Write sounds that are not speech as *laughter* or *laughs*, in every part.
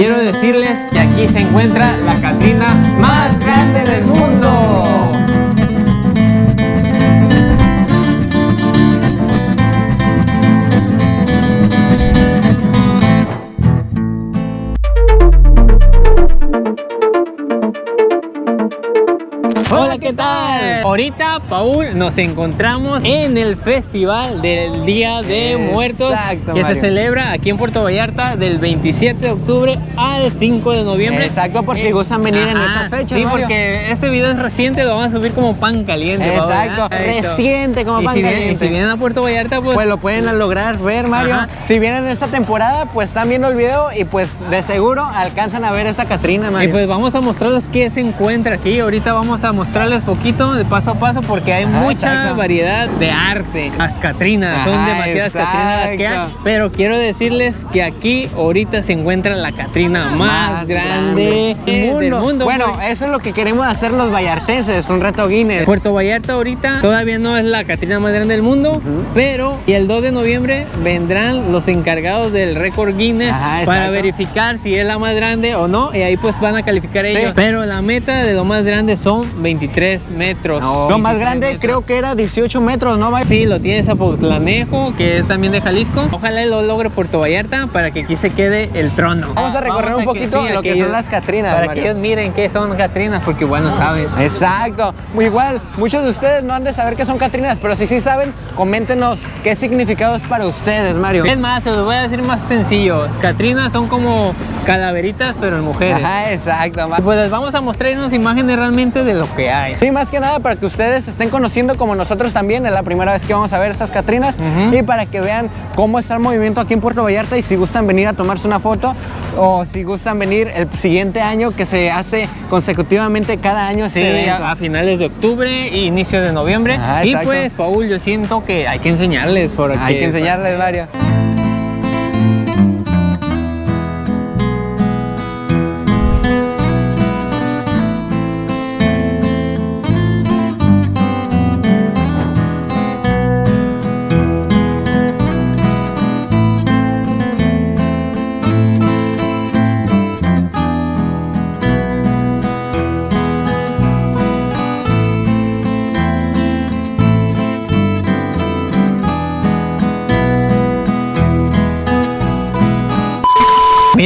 quiero decirles que aquí se encuentra la Catrina más grande del mundo. Ahorita, Paul, nos encontramos en el Festival del Día de Muertos Exacto, que se celebra aquí en Puerto Vallarta del 27 de octubre al 5 de noviembre. Exacto, por si gustan venir en estas fechas, Sí, Mario. porque este video es reciente, lo vamos a subir como pan caliente. Exacto, reciente como y pan si vienen- caliente. y si vienen a Puerto Vallarta, pues, Pues lo pueden lograr ver, Mario. Ajá. Si vienen en esta temporada, pues están viendo el video y pues de seguro alcanzan a ver esta Catrina, Y Mario. pues vamos a mostrarles qué se encuentra aquí. Ahorita vamos a mostrarles poquito de paso a paso porque hay Ajá, mucha exacto. variedad de arte. Las Catrinas, son demasiadas Catrinas que hay. Pero quiero decirles que aquí ahorita se encuentra la Catrina más, grande, del mundo. Bueno, eso es lo que queremos hacer los vallartenses, un reto Guinness. Puerto Vallarta ahorita todavía no es la Catrina más grande del mundo, pero y el 2 de noviembre vendrán los encargados del récord Guinness Ajá, para verificar si es la más grande o no y ahí pues van a calificar Sí. ellos. Pero la meta de lo más grande son 23 metros. Lo más 23 grande metros. creo que era 18 metros, ¿no? Sí, lo tiene Zapotlanejo, que es también de Jalisco. Ojalá lo logre Puerto Vallarta para que aquí se quede el trono. Vamos a recorrer un poquito lo que son las Catrinas, Para Mario. que ellos miren qué son Catrinas, porque bueno, saben. Exacto. Igual, muchos de ustedes no han de saber qué son Catrinas, pero si sí saben, coméntenos qué significado es para ustedes, Mario. Es más, se los voy a decir más sencillo. Catrinas son como calaveritas, pero en mujeres. Ajá, exacto. Pues les vamos a mostrar unas imágenes realmente de lo que hay. Sí, más que nada para que ustedes estén conociendo como nosotros también, es la primera vez que vamos a ver estas Catrinas y para que vean cómo está el movimiento aquí en Puerto Vallarta y si gustan venir a tomarse una foto o si gustan venir el siguiente año que se hace consecutivamente cada año Sí, este evento. a, finales de octubre e inicio de noviembre. Ajá, y pues, Paul, yo siento que hay que enseñarles. Porque, Hay que enseñarles, Mario.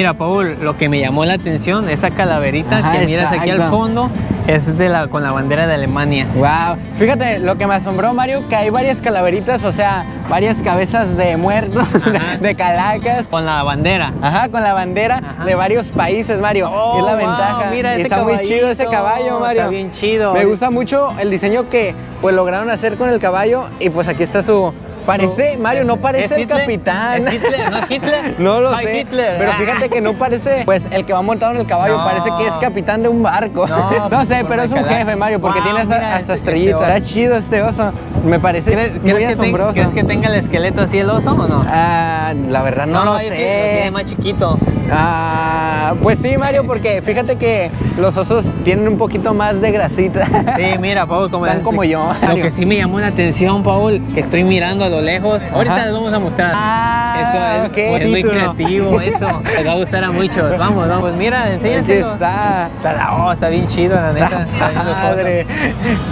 Mira, Paul, lo que me llamó la atención, esa calaverita Ajá, que miras aquí al fondo, es de la, con la bandera de Alemania. Wow, fíjate lo que me asombró Mario, que hay varias calaveritas, o sea, varias cabezas de muertos, *laughs* de, calacas. Con la bandera. Ajá, con la bandera Ajá. de varios países, Mario. Oh, es la wow, ventaja. mira Y está muy chido ese caballo, Mario. está bien chido. Me gusta mucho el diseño que pues lograron hacer con el caballo y pues aquí está su parece, Mario, no ¿Es parece el Hitler? capitán. ¿Es Hitler? ¿No es Hitler? *laughs* No lo Soy sé. Hitler. Pero fíjate que no parece, pues el que va montado en el caballo No. parece que es capitán de un barco. No, *laughs* No, pues, sé, con pero es un jefe, Mario, porque Wow, tiene esa- hasta este- estrellitas. este oso. Está chido este oso. Me parece ¿Crees, muy crees que ten- asombroso. crees que tenga el esqueleto así el oso o no? Ah, la verdad no, lo yo sí, lo sé. tiene más chiquito. Ah, pues sí, Mario, porque fíjate que los osos tienen un poquito más de grasita. Sí, mira, Paul, como, Están como yo. Lo que sí me llamó la atención, Paul, que estoy mirando a lo lejos. Ahorita Ajá. les vamos a mostrar. Ah, eso es, ok, es muy creativo, eso. Les va a gustar a muchos. Vamos, vamos. Pues mira, enséñaselo. está. Está, la- oh, está bien chido, la neta. Está bien. Padre.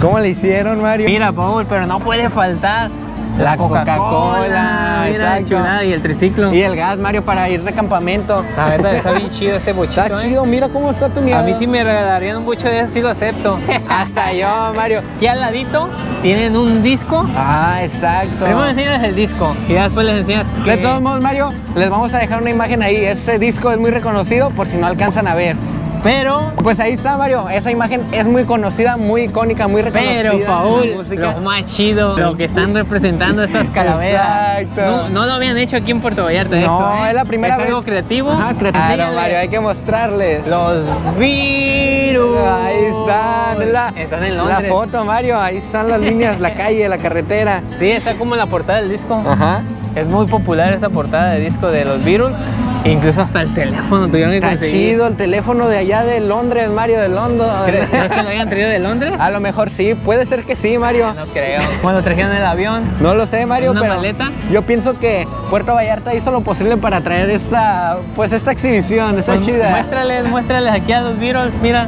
¿Cómo le hicieron, Mario? Mira, Paul, pero no puede faltar La Coca-Cola, exacto. y el triciclo. Y el gas, Mario, para ir de campamento. La verdad, está bien chido este bochito. Está ¿eh? chido, mira cómo está tu A mí sí me regalarían un bocho de eso, sí lo acepto. *laughs* Hasta yo, Mario. Aquí al ladito tienen un disco. Ah, exacto. Primero enseñas el disco y después les enseñas De todos modos, Mario, les vamos a dejar una imagen ahí. Ese disco es muy reconocido por si no alcanzan a ver. Pero, Pues ahí está, Mario. Esa imagen es muy conocida, muy icónica, muy reconocida. pero la Paul, lo más chido, lo que están representando estas calaveras. Exacto. No, no lo habían hecho aquí en Puerto Vallarta No, esto, ¿eh? es la primera es vez. algo creativo. Ajá, creativo. Claro. Mario, hay que mostrarles. Los virus. Ahí están, es la, Están en la Londres. foto, Mario. Ahí están las líneas, la calle, la carretera. Sí, está como la portada del disco. Ajá. Es muy popular esta portada de disco de los Beatles. Incluso hasta el teléfono tuvieron que Está chido el teléfono de allá de Londres, Mario, de Londres. ¿Crees crees que lo hayan traído de Londres? A lo mejor sí, puede ser que sí, Mario. No creo. Cuando trajeron el avión. No lo sé, Mario, ¿Una pero maleta? yo pienso que Puerto Vallarta hizo lo posible para traer esta, pues esta exhibición, está Pues, chida. Muéstrales, muéstrales aquí a los Beatles, mira.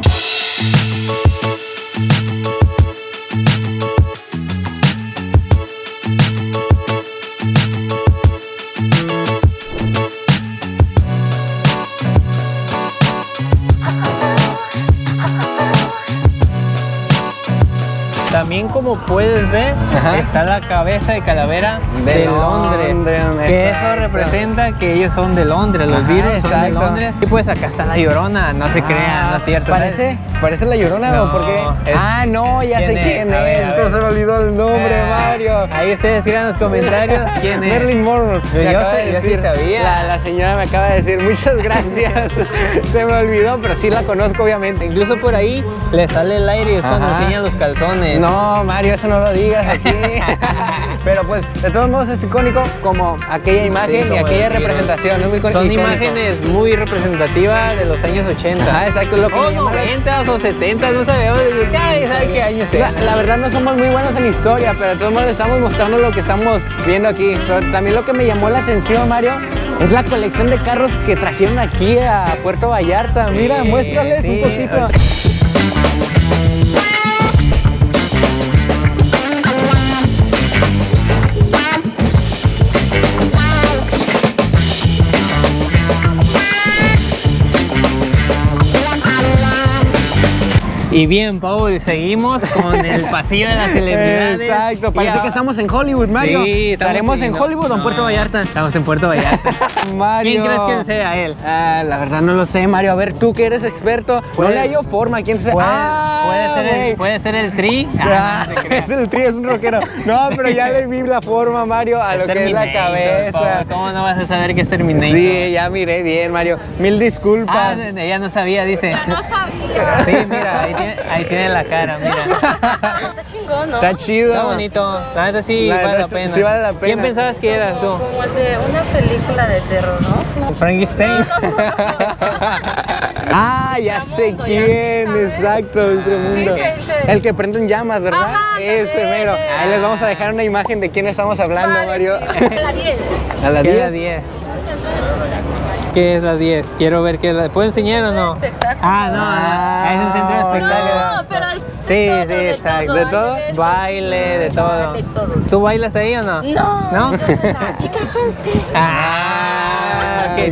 También como puedes ver, Ajá. está la cabeza de calavera De de, Londres. Londres, que exacto. eso representa que ellos son de Londres, los Beatles son de. Londres. Y pues acá está la llorona, no se Ah, crean, no es cierto. Parece, parece la llorona, No, ¿o por qué? es- ah, no, ya sé ¿quién es? quién ver, es, pero se me olvidó el nombre, Ah, Mario. Ahí ustedes tiran en los comentarios *laughs* quién es. Marilyn Monroe. Yo- sé- de yo sí sabía. La, la señora me acaba de decir, muchas gracias. *laughs* Se me olvidó, pero sí la conozco, obviamente. Incluso por ahí le sale el aire y es cuando enseñan los calzones. No, Mario, eso no lo digas aquí. *laughs* Pero pues, de todos modos es icónico como aquella Sí, imagen y aquella representación. Es muy icónico. Son imágenes muy representativas de los años 80. Ajá, exacto, lo que o me llama la- 90 o 70, no sabemos de qué, ay, ¿sabe qué años La, es? la verdad no somos muy buenos en historia, pero de todos modos estamos mostrando lo que estamos viendo aquí. Pero también lo que me llamó la atención, Mario, es la colección de carros que trajeron aquí a Puerto Vallarta. Mira, Sí, muéstrales sí, un poquito. Y bien, Paul, seguimos con el pasillo de las celebridades. Exacto, parece que estamos en Hollywood, Mario. Sí, ¿Estaremos en Hollywood o en No, Puerto Vallarta? Estamos en Puerto Vallarta. *laughs* Mario. ¿Quién crees que sea él? Ah, la verdad no lo sé, Mario. A ver, tú que eres experto, no le hallo forma. ¿Quién se Puede, Ah, puede ser el, puede ser el tri. Ah, Ah, no *laughs* es el trío, es un rockero. No, pero ya le vi la forma, Mario, a lo que es la cabeza. Paul, ¿Cómo no vas a saber que es Terminator? Sí, ya miré bien, Mario. Mil Ah, disculpas. ella no sabía, dice. Ya no sabía. Sí, mira, ahí tiene, ahí tiene la cara, mira. *laughs* Está chingón, ¿no? Está chido. Está bonito. La neta sí La vale la pena. sí vale la pena. ¿Quién pensabas que eras tú? Como el de una película de terror, ¿no? Frankenstein. *laughs* Ah, ya sé ya quién, sabes. exacto, Ultramundo. Sí, El que prende en llamas, ¿verdad? Ajá, Ese mero. Ahí les vamos a dejar una imagen de quién estamos hablando, Mario. Parece. La 10. *laughs* A las ¿Qué es la 10. 10? ¿Qué es la 10? Quiero ver qué es la... ¿Puedo enseñar o no? Espectáculo. Ah, no, Ah, es un centro de espectáculos. No, pero es Sí, de sí, exacto. ¿De todo? Baile, de todo. ¿Tú bailas ahí o no? No. ¿No? *laughs* chica Husky. Ah,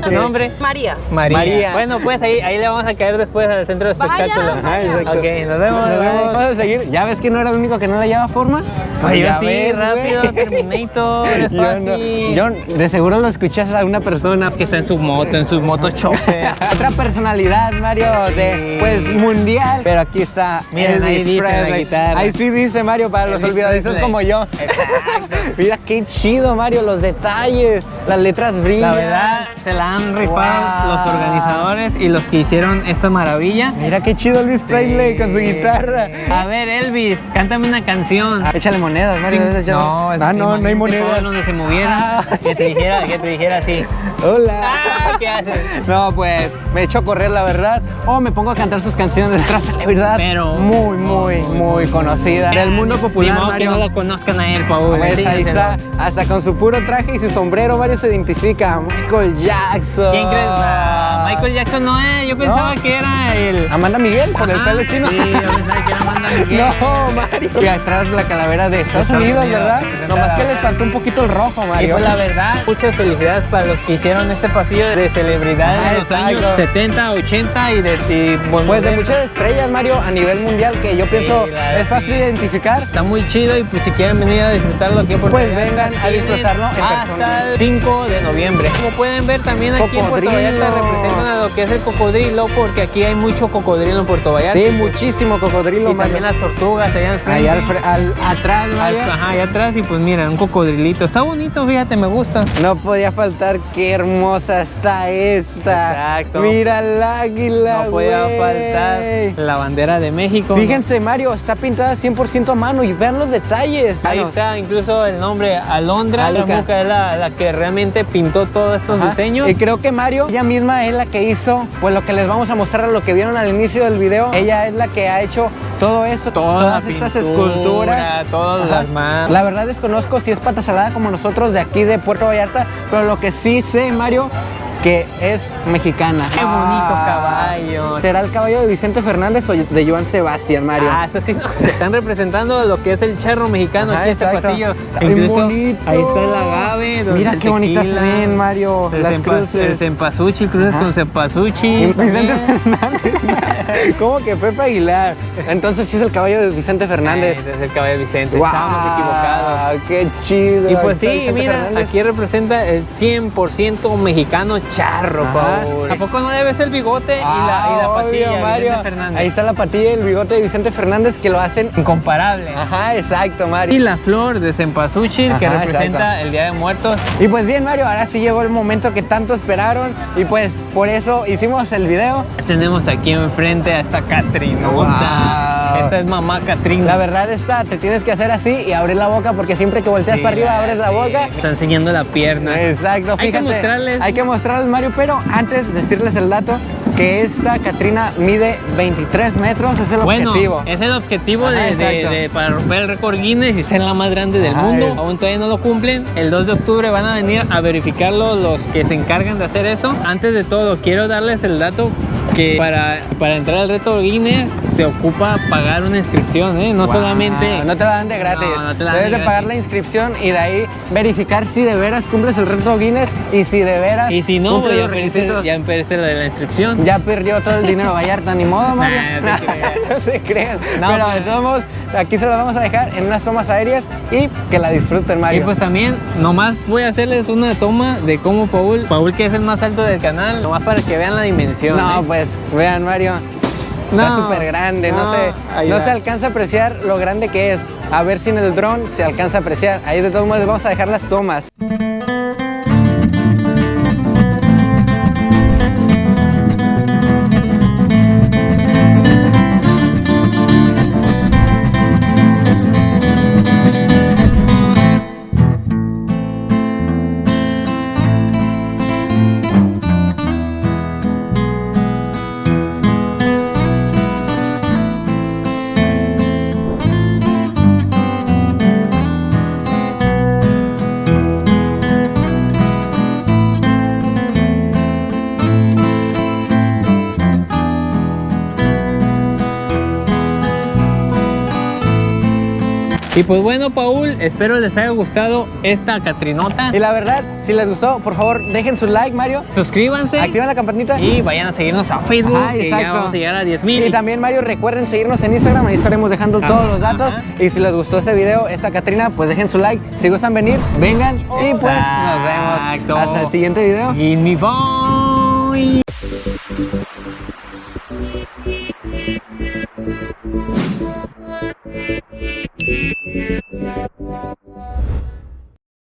¿Tu ok. nombre? María. María. María. Bueno, pues ahí, ahí le vamos a caer después al centro de. Ajá, exacto. Ok, nos vemos. Nos vemos. Vamos a seguir. ¿Ya ves que no era el único que no le llevaba forma? Pues yo sí, ves, rápido, güey. *laughs* Terminator, es Yo, no, fácil. yo de seguro lo escuchas a una persona. que está en su moto, en su moto chofer. *laughs* Otra personalidad, Mario, de pues mundial. Pero aquí está. Miren, ahí Elvis dice la guitarra. Ahí sí dice Mario para los Elvis olvidadizos Presley. como yo. Exacto. *laughs* Mira qué chido, Mario, los detalles, las letras brillan. La verdad, se la han rifado Wow. los organizadores y los que hicieron esta maravilla. Mira qué chido Elvis Presley con su guitarra. A ver, Elvis, cántame una canción. Ah, échale monedas, Mario. No, ah, no, no hay monedas. donde se moviera. Ah. *laughs* Que te dijera, que te dijera así. Hola. Ah, ¿qué haces? *laughs* No, pues me echo a correr, la verdad. O me pongo a cantar sus canciones de otra celebridad. Pero- Muy, muy, muy conocida. Del mundo Ni popular, que Mario. no lo conozcan a él, Paul. Pues ahí está, hasta con su puro traje y su sombrero, Mario se identifica. Michael Jackson. ¿Quién crees? Ah, Michael Jackson no es. Yo pensaba No. que era el. Amanda Miguel, con el pelo chino. Sí, yo pensaba que era Amanda *laughs* Miguel. No, Mario. Y atrás la calavera de Estados, Estados Unidos, Unidos, ¿verdad? Nomás que les faltó un poquito el rojo, Y Mario. pues la verdad, muchas felicidades para los que hicieron este pasillo de celebridades de los años 70, 80 y de y Pues de muchas estrellas, Mario, a nivel mundial, que yo Sí, pienso es fácil sí. identificar. Está muy chido y pues si quieren venir a disfrutarlo aquí Pues vengan a disfrutarlo en hasta persona. el 5 de noviembre. Como pueden ver también aquí en Puerto. Vallarta representan a lo que es el cocodrilo porque aquí hay mucho cocodrilo en Puerto Vallarta. Sí, muchísimo cocodrilo, Y Mario. también las tortugas allá al frente. Allá al, fre- al- atrás, Mario. Al- Ajá, allá atrás y pues mira, un cocodrilito. Está bonito, fíjate, me gusta. No podía faltar, qué hermosa está esta. Exacto. Mira el águila, No podía güey. faltar la bandera de México. Fíjense, Mario, está pintada 100% a mano y vean los detalles. Ahí está incluso el nombre Alondra, Alondra. Muca es la, la que realmente pintó todos estos Ajá. diseños. Y creo que Mario, ella misma es la que hizo, pues lo que les vamos a mostrar, lo que vieron al inicio del video. Ella es la que ha hecho todo esto, Toda todas estas esculturas. todas Ajá. las manos. La verdad desconozco si es pata salada como nosotros de aquí de Puerto Vallarta, pero lo que sí sé, Mario, que es mexicana. Qué bonito Ah. caballo. ¿Será el caballo de Vicente Fernández o de Joan Sebastián, Mario? Ah, eso sí, no, se están representando lo que es el charro mexicano Ajá, aquí en este pasillo. Incluso bonito. ahí está el agave. Mira qué bonitas tequila, ven, Mario. El, las cempa- cruces. el cempasúchil, cruces Ajá. con cempasúchil. Y Vicente también. Fernández. *laughs* ¿Cómo que Pepe Aguilar? Entonces sí es el caballo de Vicente Fernández. Ese es el caballo de Vicente. ¡Guau! Estábamos equivocados. ¡Qué chido! Y pues sí, mira, Fernández. aquí representa el 100% mexicano charro. Paul. ¿A poco no debes el bigote y la, y Ah, la obvio, patilla de Mario. Vicente Fernández? Ahí está la patilla y el bigote de Vicente Fernández que lo hacen. Incomparable. Ajá, exacto, Mario. Y la flor de cempasúchil que representa exacto. el Día de Muertos. Y pues bien, Mario, ahora sí llegó el momento que tanto esperaron y pues por eso hicimos el video. Tenemos aquí enfrente a esta Catrinota. Wow. Esta es mamá Catrina. La verdad está, te tienes que hacer así y abrir la boca porque siempre que volteas para arriba abres la boca. Está enseñando la pierna. Exacto, Hay que fíjate. mostrarles. Hay que mostrarles, Mario, pero antes decirles el dato que esta Catrina mide 23 metros, es el Bueno, objetivo. es el objetivo Ajá, de, de- de- para romper el récord Guinness y ser la más grande del Ajá, mundo. es. Aún todavía no lo cumplen. El 2 de octubre van a venir a verificarlo los que se encargan de hacer eso. Antes de todo, quiero darles el dato que para, para entrar al reto Guinness se ocupa pagar una inscripción, ¿eh? No Wow, solamente... No te la dan de gratis. No, no te la dan Debes de de pagar la inscripción y de ahí verificar si de veras cumples el reto Guinness y si de veras Y si no, pues ya perdiste, ya perdiste lo de la inscripción. Ya perdió todo el dinero Vallarta, ni modo, Mario. *laughs* Nah, no *laughs* no se crean. No, Pero de pues. aquí se las vamos a dejar en unas tomas aéreas y que la disfruten, Y Mario. pues también, nomás voy a hacerles una toma de cómo Paul, Paul que es el más alto del canal, nomás para que vean la dimensión. no, ¿eh? pues, vean, Mario. Está No, súper grande, no, no, se, no se alcanza a apreciar lo grande que es. A ver si en el dron se alcanza a apreciar. Ahí de todos modos les vamos a dejar las tomas. Y pues bueno, Paul, espero les haya gustado esta Catrinota. Y la verdad, si les gustó, por favor, dejen su like, Mario. Suscríbanse Activen la campanita. y vayan a seguirnos a Facebook, Ajá, que ya exacto. vamos a llegar a 10 mil. Y también, Mario, recuerden seguirnos en Instagram, ahí estaremos dejando todos los datos. Ajá. Y si les gustó este video, esta Catrina, pues dejen su like. Si gustan venir, vengan. Y pues nos vemos Exacto. hasta el siguiente video. Give me five. Thank you.